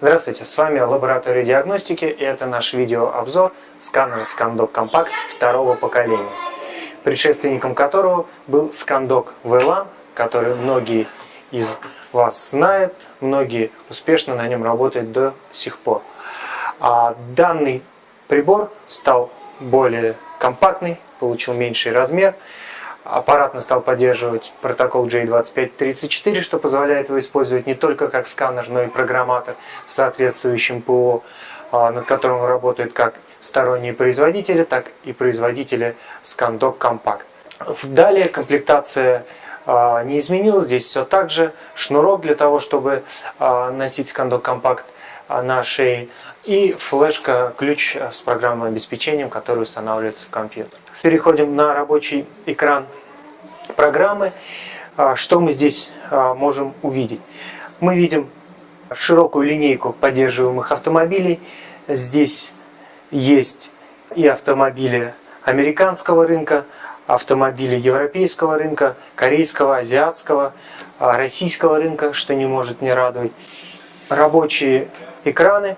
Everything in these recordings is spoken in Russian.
Здравствуйте, с вами лаборатория диагностики и это наш видеообзор сканера ScanDoc Compact второго поколения, предшественником которого был ScanDoc VLAN, который многие из вас знают, многие успешно на нем работают до сих пор. А данный прибор стал более компактный, получил меньший размер, аппаратно стал поддерживать протокол J2534, что позволяет его использовать не только как сканер, но и программатор с соответствующим ПО, а, над которым работают как сторонние производители, так и производители ScanDoc Compact. Далее комплектация не изменилась, здесь все так же. Шнурок для того, чтобы а, носить ScanDoc Compact на шее и флешка, ключ с программным обеспечением, который устанавливается в компьютер. Переходим на рабочий экран программы. А, что мы здесь а, можем увидеть? Мы видим широкую линейку поддерживаемых автомобилей. Здесь есть и автомобили американского рынка, автомобили европейского рынка, корейского, азиатского, а, российского рынка, что не может не радовать. Рабочие экраны,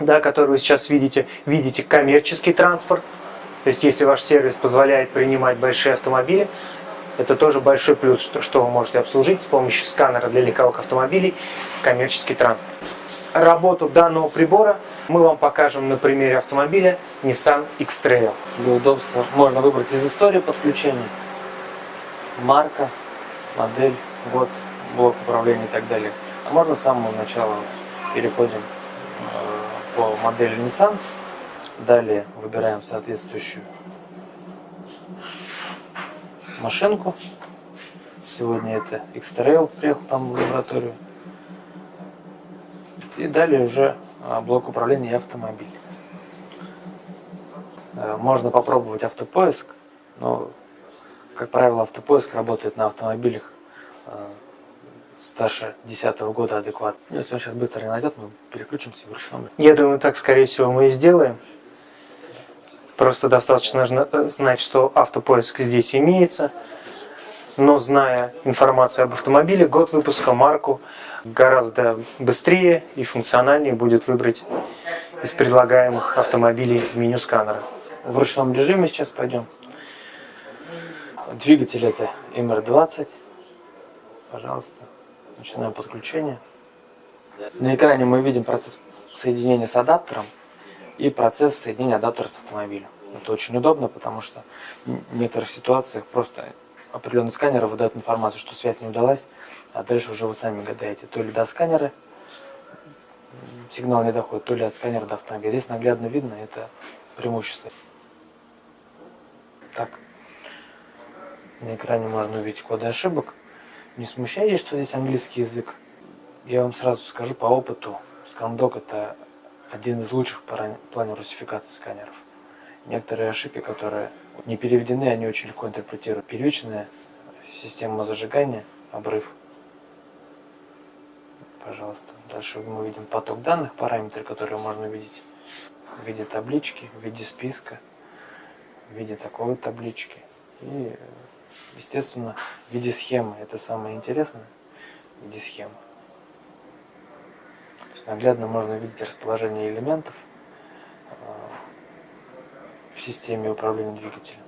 да, которые вы сейчас видите. Видите коммерческий транспорт. То есть, если ваш сервис позволяет принимать большие автомобили, это тоже большой плюс, что, что вы можете обслужить с помощью сканера для легковых автомобилей коммерческий транспорт. Работу данного прибора мы вам покажем на примере автомобиля Nissan X-Trail. Для удобства можно выбрать из истории подключения, марка, модель, год, блок управления и так далее. А можно с самого начала переходим э, по модели Nissan, далее выбираем соответствующую машинку. Сегодня это X-Trail приехал там в лабораторию. И далее уже а, блок управления и автомобиль. Э, можно попробовать автопоиск, но, как правило, автопоиск работает на автомобилях э, старше 10 года адекватно. Если он сейчас быстро не найдет, мы переключимся в ручном. Я думаю, так, скорее всего, мы и сделаем. Просто достаточно знать, что автопоиск здесь имеется. Но зная информацию об автомобиле, год выпуска, марку, гораздо быстрее и функциональнее будет выбрать из предлагаемых автомобилей в меню сканера. В ручном режиме сейчас пойдем. Двигатель это MR20. Пожалуйста, начинаем подключение. На экране мы видим процесс соединения с адаптером и процесс соединения адаптера с автомобилем. Это очень удобно, потому что в некоторых ситуациях просто определенный сканер выдает информацию, что связь не удалась, а дальше уже вы сами гадаете, то ли до сканера сигнал не доходит, то ли от сканера до автомобиля. Здесь наглядно видно это преимущество. Так, на экране можно увидеть коды ошибок. Не смущайтесь, что здесь английский язык. Я вам сразу скажу по опыту, ScanDoc это один из лучших в плане русификации сканеров. Некоторые ошибки, которые не переведены, они очень легко интерпретируют. Первичная система зажигания, обрыв. Пожалуйста. Дальше мы видим поток данных, параметры, которые можно видеть в виде таблички, в виде списка, в виде такой таблички. И, естественно, в виде схемы. Это самое интересное. В виде схемы. Наглядно можно видеть расположение элементов в системе управления двигателем.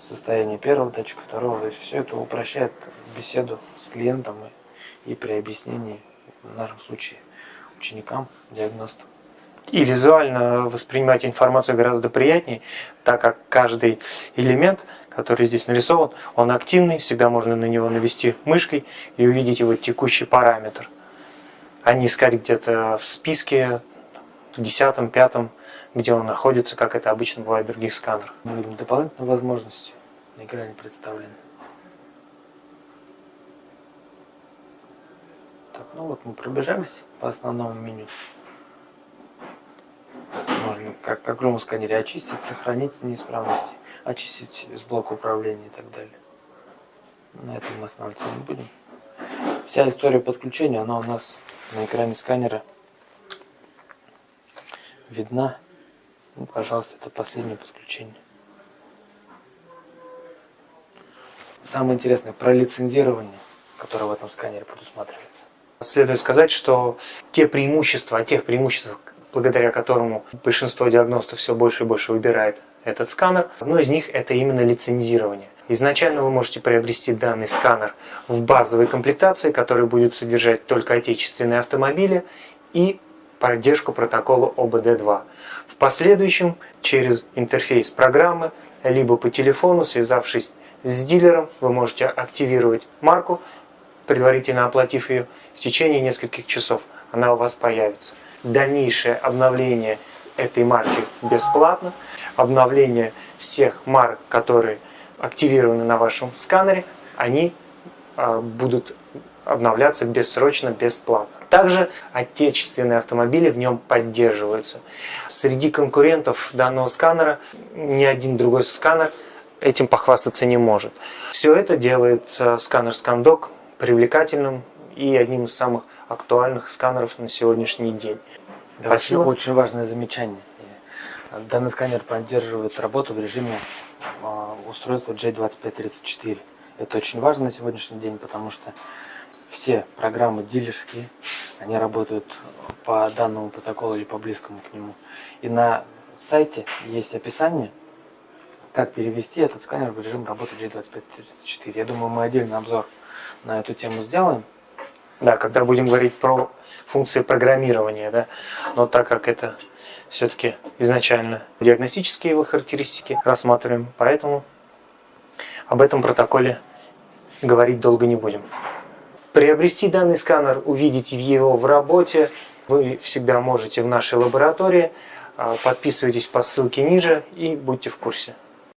Состояние первого датчика, второго. То есть все это упрощает беседу с клиентом и, и при объяснении, в нашем случае, ученикам, диагностам. И визуально воспринимать информацию гораздо приятнее, так как каждый элемент, который здесь нарисован, он активный, всегда можно на него навести мышкой и увидеть его текущий параметр а не искать где-то в списке, десятом, пятом, где он находится, как это обычно бывает в других сканерах. Дополнительные возможности на экране представлены. Так, ну вот мы пробежались по основному меню. Можно, как в любом сканере, очистить, сохранить неисправности, очистить с блока управления и так далее. На этом мы останавливаться не будем. Вся история подключения, она у нас на экране сканера видна. Ну, пожалуйста, это последнее подключение. Самое интересное про лицензирование, которое в этом сканере предусматривается. Следует сказать, что те преимущества, тех преимуществах, благодаря которому большинство диагностов все больше и больше выбирает этот сканер, одно из них это именно лицензирование. Изначально вы можете приобрести данный сканер в базовой комплектации, который будет содержать только отечественные автомобили и поддержку протокола ОБД-2. В последующем через интерфейс программы, либо по телефону, связавшись с дилером, вы можете активировать марку, предварительно оплатив ее, в течение нескольких часов она у вас появится. Дальнейшее обновление этой марки бесплатно. Обновление всех марок, которые активированы на вашем сканере, они а, будут обновляться бессрочно, бесплатно. Также отечественные автомобили в нем поддерживаются. Среди конкурентов данного сканера ни один другой сканер этим похвастаться не может. Все это делает э, сканер ScanDoc привлекательным и одним из самых актуальных сканеров на сегодняшний день. Да, Спасибо. Очень важное замечание. Данный сканер поддерживает работу в режиме а, устройства J2534. Это очень важно на сегодняшний день, потому что все программы дилерские, они работают по данному протоколу или по близкому к нему. И на сайте есть описание, как перевести этот сканер в режим работы J2534. Я думаю, мы отдельный обзор на эту тему сделаем. Да, когда будем говорить про функции программирования, да, но так как это все-таки изначально диагностические его характеристики рассматриваем, поэтому об этом протоколе говорить долго не будем. Приобрести данный сканер, увидеть его в работе, вы всегда можете в нашей лаборатории. А, подписывайтесь по ссылке ниже и будьте в курсе.